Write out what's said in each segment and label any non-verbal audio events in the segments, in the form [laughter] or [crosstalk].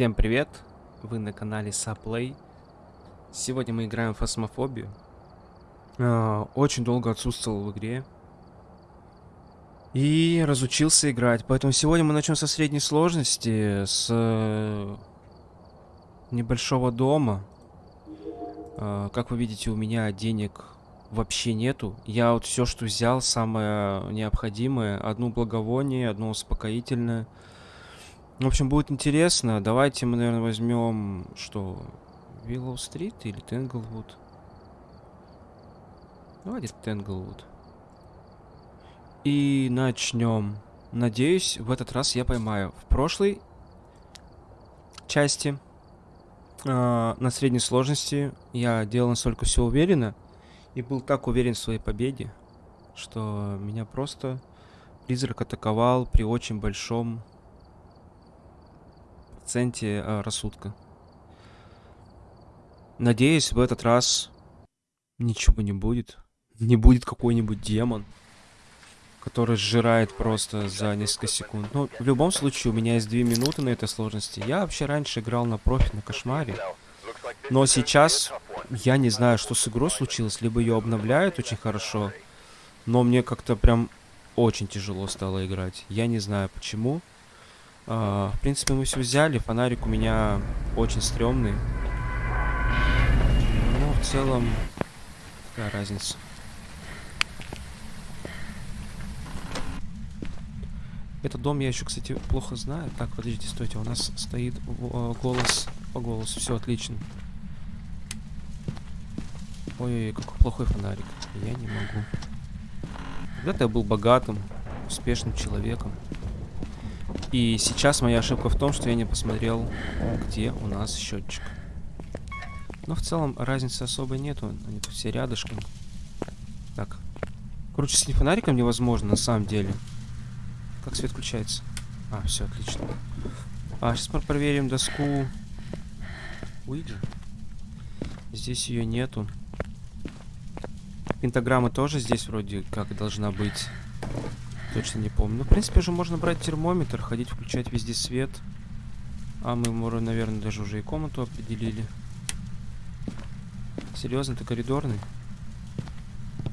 Всем привет! Вы на канале Саплей. Сегодня мы играем в фасмофобию. А, очень долго отсутствовал в игре. И разучился играть. Поэтому сегодня мы начнем со средней сложности, с э, небольшого дома. А, как вы видите, у меня денег вообще нету. Я вот все, что взял, самое необходимое. Одну благовоние, одно успокоительное. В общем, будет интересно. Давайте мы, наверное, возьмем, что, Виллоу-стрит или Тенглвуд? Давайте Тенглвуд. И начнем. Надеюсь, в этот раз я поймаю. В прошлой части э, на средней сложности я делал настолько все уверенно и был так уверен в своей победе, что меня просто призрак атаковал при очень большом проценте э, рассудка. Надеюсь, в этот раз ничего не будет. Не будет какой-нибудь демон который сжирает просто за несколько секунд. Но ну, в любом случае, у меня есть две минуты на этой сложности. Я вообще раньше играл на профи, на кошмаре. Но сейчас я не знаю, что с игрой случилось. Либо ее обновляют очень хорошо, но мне как-то прям очень тяжело стало играть. Я не знаю почему. А, в принципе, мы все взяли. Фонарик у меня очень стрёмный. Ну, в целом, какая разница. Этот дом я еще, кстати, плохо знаю. Так, подождите, стойте, у нас стоит э, голос по голосу. Все отлично. Ой, какой плохой фонарик. Я не могу. Когда-то я был богатым, успешным человеком. И сейчас моя ошибка в том, что я не посмотрел, где у нас счетчик. Но в целом разницы особой нету. Они тут все рядышком. Так. Короче, с фонариком невозможно на самом деле. Как свет включается? А, все, отлично. А, сейчас мы проверим доску. Уйди. Здесь ее нету. Пентаграмма тоже здесь вроде как должна быть. Точно не помню. Ну, в принципе, же можно брать термометр, ходить, включать везде свет. А мы, наверное, даже уже и комнату определили. Серьезно, ты коридорный?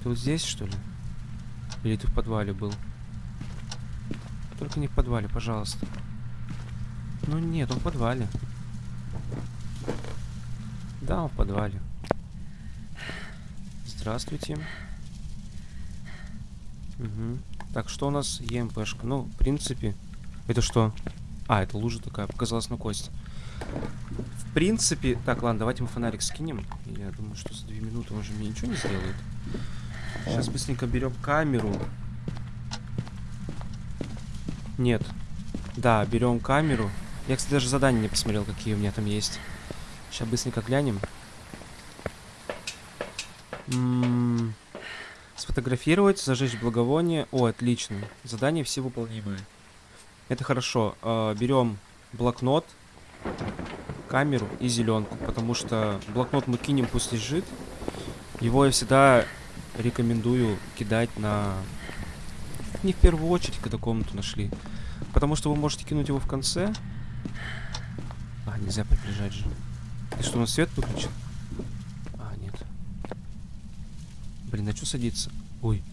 Ты вот здесь, что ли? Или ты в подвале был? Только не в подвале, пожалуйста. Ну нет, он в подвале. Да, он в подвале. Здравствуйте. Угу. Так, что у нас ЕМПшка? Ну, в принципе... Это что? А, это лужа такая, показалась на кость. В принципе... Так, ладно, давайте мы фонарик скинем. Я думаю, что за две минуты он же мне ничего не сделает. Сейчас быстренько берем камеру. Нет. Да, берем камеру. Я, кстати, даже задания не посмотрел, какие у меня там есть. Сейчас быстренько глянем. М -м Сфотографировать, зажечь благовоние. О, отлично. Задания все выполнимые. Это хорошо. Э, берем блокнот, камеру и зеленку, потому что блокнот мы кинем, пусть лежит. Его я всегда рекомендую кидать на не в первую очередь, когда комнату нашли. Потому что вы можете кинуть его в конце. А, нельзя приближать же. И что, у нас свет выключен? А, нет. Блин, а что садиться? Ой.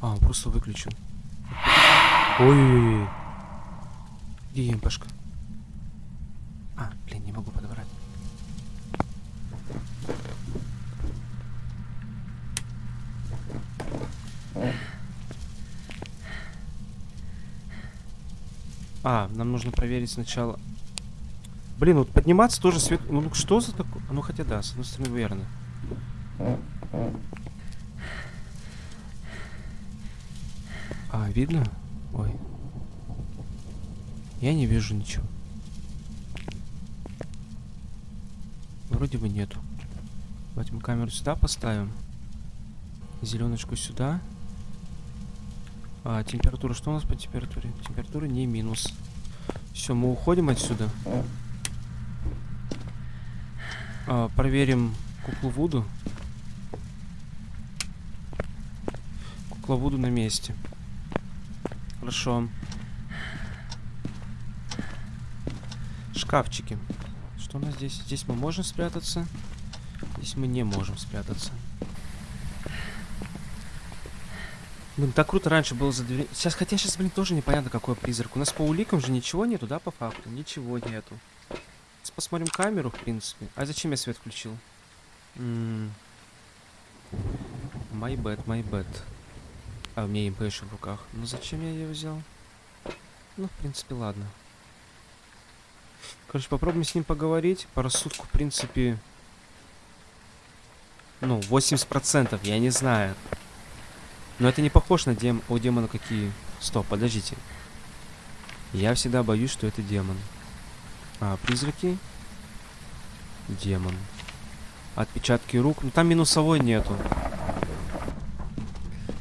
А, он просто выключен. Ой-ой-ой. Где МПшка? А, блин, не могу подобрать. А, нам нужно проверить сначала. Блин, вот подниматься тоже свет... Ну, что за такое? Ну, хотя да, с одной стороны, верно. А, видно? Ой. Я не вижу ничего. Вроде бы нету. Давайте мы камеру сюда поставим. Зеленочку сюда. А, температура. Что у нас по температуре? Температура не минус. Все, мы уходим отсюда. А, проверим куклу Вуду. Кукла Вуду на месте. Хорошо. Шкафчики. Что у нас здесь? Здесь мы можем спрятаться. Здесь мы не можем спрятаться. Блин, так круто раньше было за дверь. Сейчас, хотя сейчас, блин, тоже непонятно, какой призрак. У нас по уликам же ничего нету, да, по факту? Ничего нету. Сейчас посмотрим камеру, в принципе. А зачем я свет включил? М My bad, my bad. А, у меня еще в руках. Ну зачем я ее взял? Ну, в принципе, ладно. Короче, попробуем с ним поговорить. По рассудку, в принципе... Ну, 80%, я не знаю. Но это не похоже на дем... О, демона какие... Стоп, подождите. Я всегда боюсь, что это демон. А, призраки? Демон. Отпечатки рук. Ну, там минусовой нету.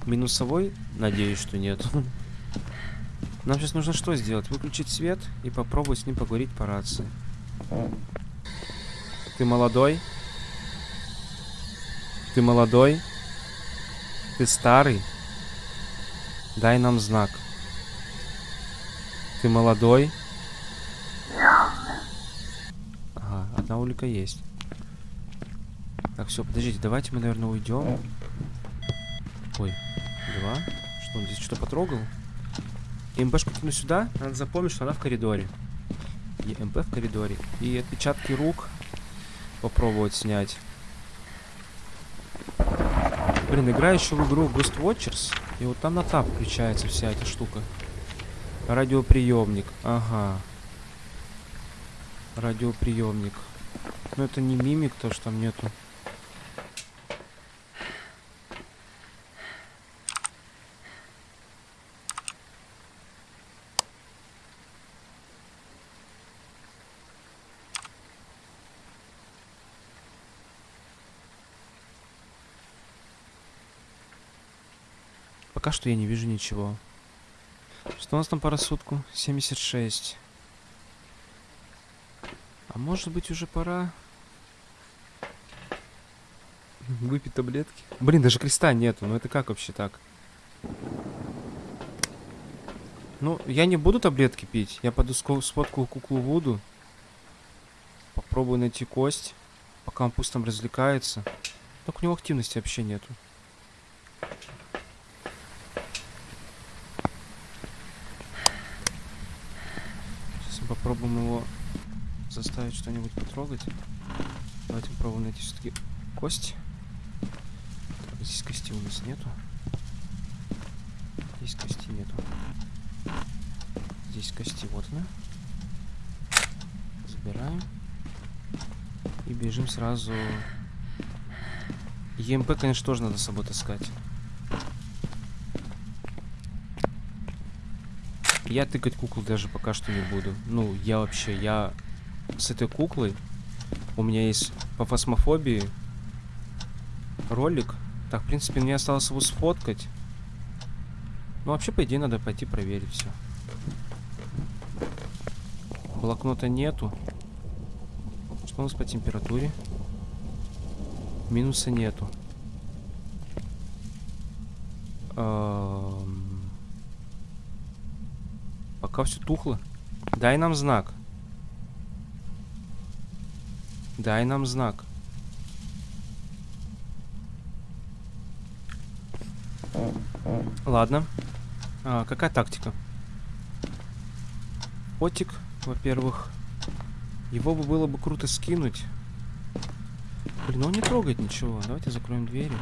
Минусовой? Надеюсь, что нет. [laughs] Нам сейчас нужно что сделать? Выключить свет и попробовать с ним поговорить по рации. Ты молодой? Ты молодой? Ты старый? Дай нам знак. Ты молодой? Ага, одна улика есть. Так, все, подождите, давайте мы, наверное, уйдем. Ой, два. Что он здесь что потрогал? МПшку кину сюда. Надо запомнить, что она в коридоре. И МП в коридоре. И отпечатки рук попробовать снять. Блин, играю еще в игру Ghost Watchers. И вот там на тап включается вся эта штука. Радиоприемник. Ага. Радиоприемник. Но это не мимик, то что там нету. Пока что я не вижу ничего. Что у нас там по рассудку? 76. А может быть уже пора выпить таблетки? Блин, даже креста нету. Ну это как вообще так? Ну, я не буду таблетки пить. Я пойду сфоткаю куклу Вуду. Попробую найти кость. Пока он пусть там развлекается. Так у него активности вообще нету. попробуем его заставить что-нибудь потрогать. Давайте попробуем найти все-таки кость. Здесь кости у нас нету. Здесь кости нету. Здесь кости, вот она. Забираем. И бежим сразу. ЕМП, конечно, тоже надо с собой таскать. Я тыкать куклу даже пока что не буду. Ну, я вообще, я с этой куклой... У меня есть по фасмофобии ролик. Так, в принципе, мне осталось его сфоткать. Ну, вообще, по идее, надо пойти проверить все. Блокнота нету. Что у нас по температуре? Минуса нету. Эм... Пока все тухло. Дай нам знак. Дай нам знак. Ладно. А, какая тактика? Котик, во-первых. Его бы было бы круто скинуть. Блин, он не трогает ничего. Давайте закроем двери.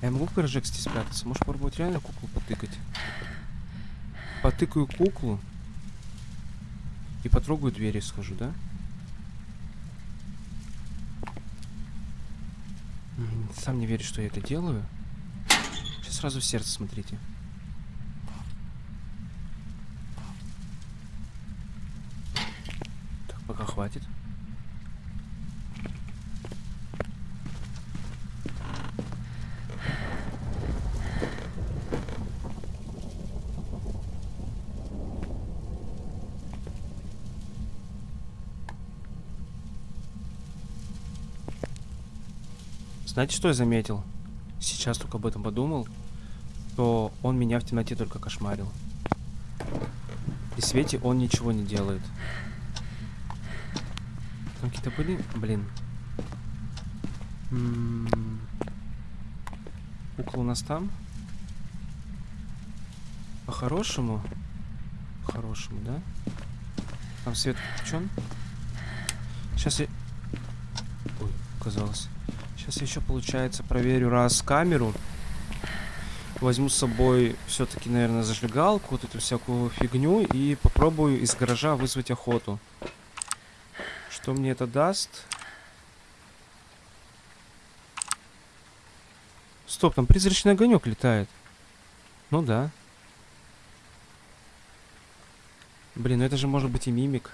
Я могу в гаражек здесь спрятаться? Может попробовать реально куклу потыкать? потыкаю куклу и потрогаю двери схожу, да? Сам не верю, что я это делаю. Сейчас сразу в сердце смотрите. Так, пока хватит. Знаете, что я заметил? Сейчас только об этом подумал. то он меня в темноте только кошмарил. При свете он ничего не делает. Там какие-то были? Блин. М -м. Кукла у нас там? По-хорошему? По-хорошему, да? Там свет включен. Сейчас я... Ой, казалось. Сейчас я еще, получается, проверю раз камеру. Возьму с собой все-таки, наверное, зажигалку, вот эту всякую фигню, и попробую из гаража вызвать охоту. Что мне это даст? Стоп, там призрачный огонек летает. Ну да. Блин, ну это же может быть и мимик.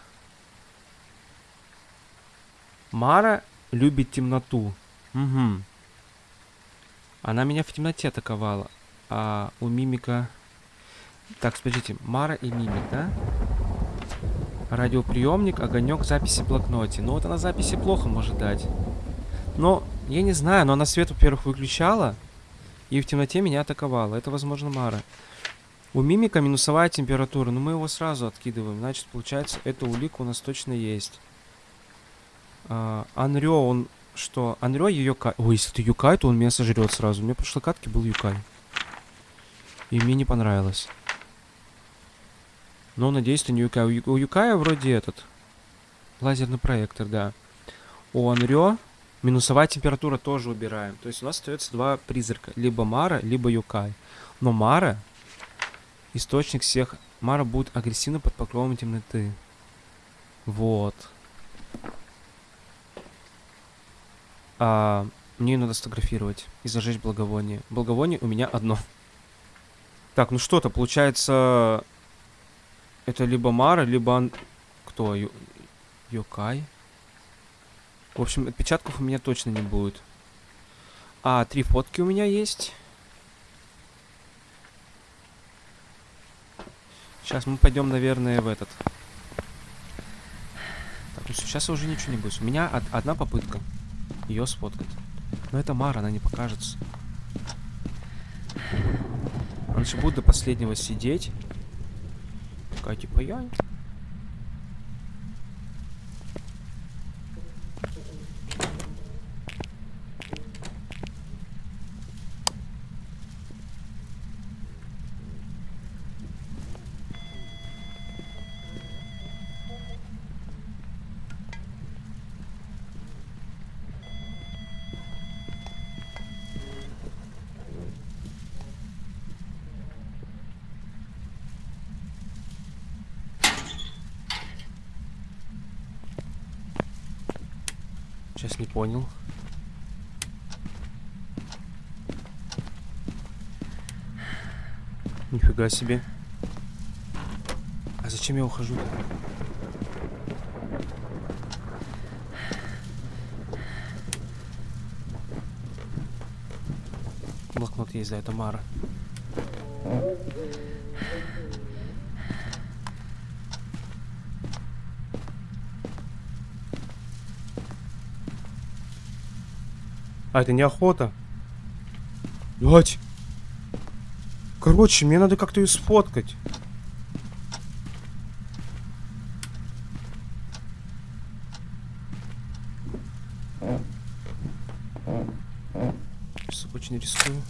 Мара любит темноту. Угу. Она меня в темноте атаковала. А у мимика... Так, смотрите, Мара и мимик, да? Радиоприемник, огонек, записи в блокноте. Ну вот она записи плохо может дать. Но, я не знаю, но она свет, во-первых, выключала. И в темноте меня атаковала. Это, возможно, Мара. У мимика минусовая температура. Но мы его сразу откидываем. Значит, получается, эта улика у нас точно есть. А, Анрё, он что? Анрё Юкай. Ой, если это Юкай, то он меня сожрет сразу. У меня в прошлой катке был Юкай. И мне не понравилось. Но, надеюсь, это не Юкай. У Юкая вроде этот. Лазерный проектор, да. У Анрё минусовая температура тоже убираем. То есть у нас остается два призрака. Либо Мара, либо Юкай. Но Мара, источник всех... Мара будет агрессивно под покровом темноты. Вот. А, мне надо сфотографировать и зажечь благовоние. Благовоние у меня одно. Так, ну что-то, получается... Это либо Мара, либо... Кто? Ю... Йокай? В общем, отпечатков у меня точно не будет. А, три фотки у меня есть. Сейчас мы пойдем, наверное, в этот. Так, ну сейчас уже ничего не будет. У меня од одна попытка ее сфоткать. Но это Мара, она не покажется. Он же будет до последнего сидеть. Такая типа я. Сейчас не понял. Нифига себе. А зачем я ухожу? Блокнот есть, да, это Мара. А, это не охота. Блять. Короче, мне надо как-то ее сфоткать. Сейчас очень рискую.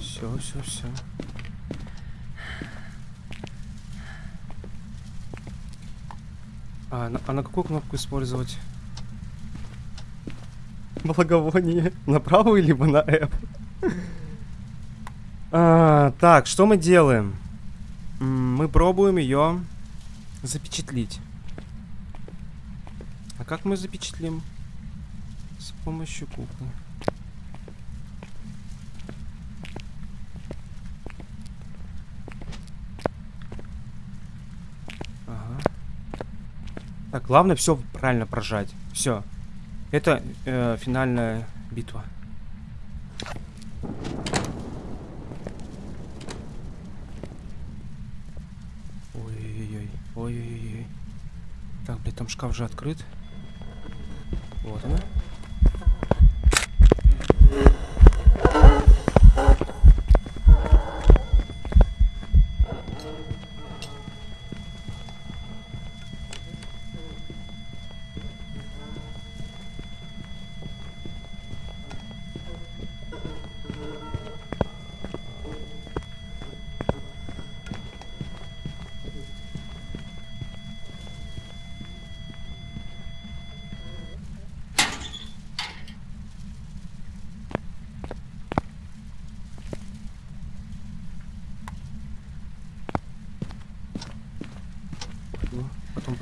Все, все, все. А на, а на какую кнопку использовать? Благовоние. [laughs] На правую, либо на F. А, так, что мы делаем? Мы пробуем ее запечатлить. А как мы запечатлим? С помощью куклы. Ага. Так, главное все правильно прожать. Все. Это э, финальная битва. Ой-ой-ой. Ой-ой-ой. Так, блядь, там шкаф же открыт. Вот она.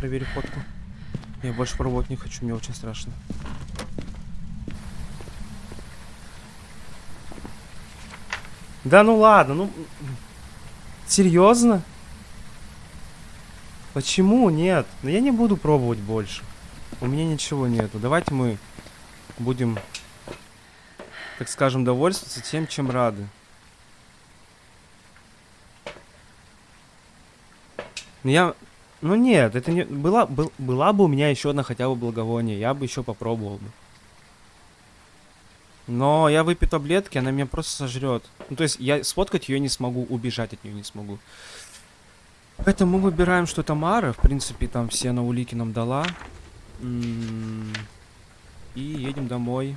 Проверю фотку. Я больше пробовать не хочу, мне очень страшно. Да ну ладно, ну... Серьезно? Почему нет? Но я не буду пробовать больше. У меня ничего нету. Давайте мы будем, так скажем, довольствоваться тем, чем рады. Ну я... Ну нет, это не... Была, был, была бы у меня еще одна хотя бы благовоние, я бы еще попробовал бы. Но я выпью таблетки, она меня просто сожрет. Ну, то есть я сфоткать ее не смогу, убежать от нее не смогу. Поэтому мы выбираем, что это Мара. В принципе, там все на улики нам дала. М-м-м. И едем домой.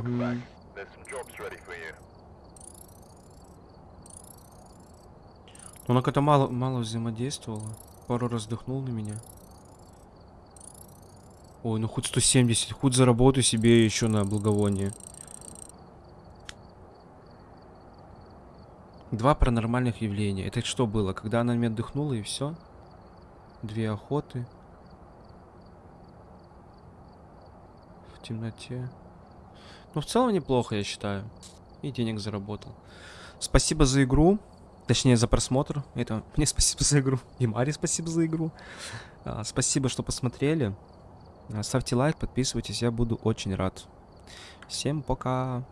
Угу. Она как-то мало, мало взаимодействовала. Пару раз вдохнул на меня. Ой, ну хоть 170. Хоть заработаю себе еще на благовоние. Два паранормальных явления. Это что было? Когда она на меня отдохнула и все? Две охоты. В темноте. Ну, в целом неплохо, я считаю. И денег заработал. Спасибо за игру. Точнее, за просмотр. Это [laughs] мне спасибо за игру. И Маре спасибо за игру. А, спасибо, что посмотрели. Ставьте лайк, подписывайтесь, я буду очень рад. Всем пока.